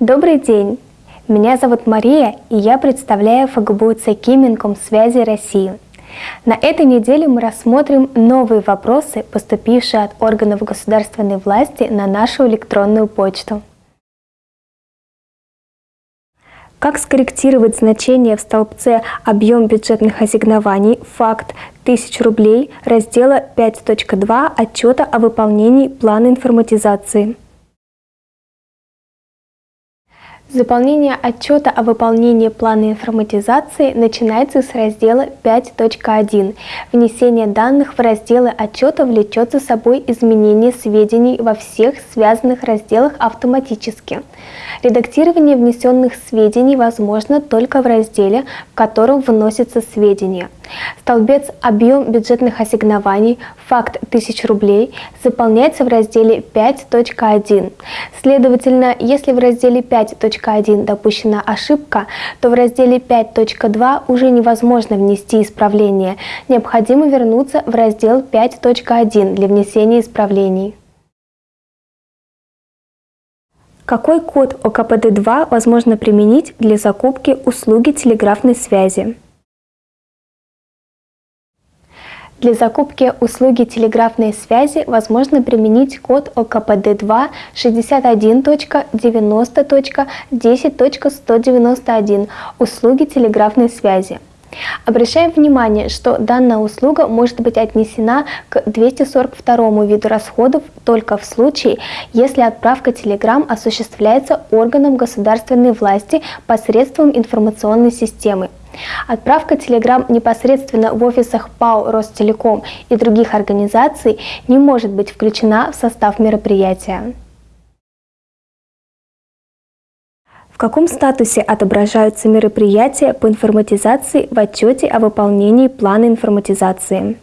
Добрый день! Меня зовут Мария, и я представляю ФГБУ ЦК Минкомсвязи России. На этой неделе мы рассмотрим новые вопросы, поступившие от органов государственной власти на нашу электронную почту. Как скорректировать значение в столбце «Объем бюджетных ассигнований» факт 1000 рублей раздела 5.2 отчета о выполнении плана информатизации? Заполнение отчета о выполнении плана информатизации начинается с раздела 5.1. Внесение данных в разделы отчета влечет за собой изменение сведений во всех связанных разделах автоматически. Редактирование внесенных сведений возможно только в разделе, в котором вносятся сведения. Столбец «Объем бюджетных ассигнований. Факт 1000 рублей» заполняется в разделе 5.1. Следовательно, если в разделе 5.1 допущена ошибка, то в разделе 5.2 уже невозможно внести исправление. Необходимо вернуться в раздел 5.1 для внесения исправлений. Какой код ОКПД-2 возможно применить для закупки услуги телеграфной связи? Для закупки услуги телеграфной связи возможно применить код ОКПД-2 61.90.10.191 «Услуги телеграфной связи». Обращаем внимание, что данная услуга может быть отнесена к 242 виду расходов только в случае, если отправка телеграмм осуществляется органом государственной власти посредством информационной системы. Отправка телеграмм непосредственно в офисах ПАО «Ростелеком» и других организаций не может быть включена в состав мероприятия. В каком статусе отображаются мероприятия по информатизации в отчете о выполнении плана информатизации?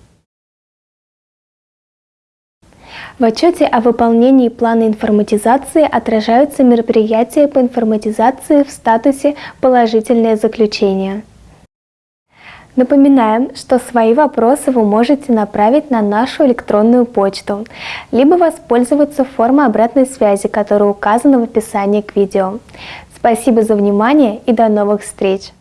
В отчете о выполнении плана информатизации отражаются мероприятия по информатизации в статусе «Положительное заключение». Напоминаем, что свои вопросы вы можете направить на нашу электронную почту, либо воспользоваться формой обратной связи, которая указана в описании к видео. Спасибо за внимание и до новых встреч!